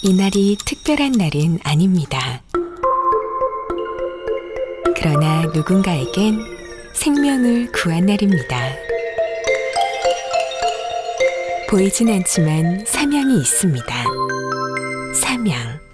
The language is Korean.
이날이 특별한 날은 아닙니다. 그러나 누군가에겐 생명을 구한 날입니다. 보이진 않지만 사명이 있습니다. 사명.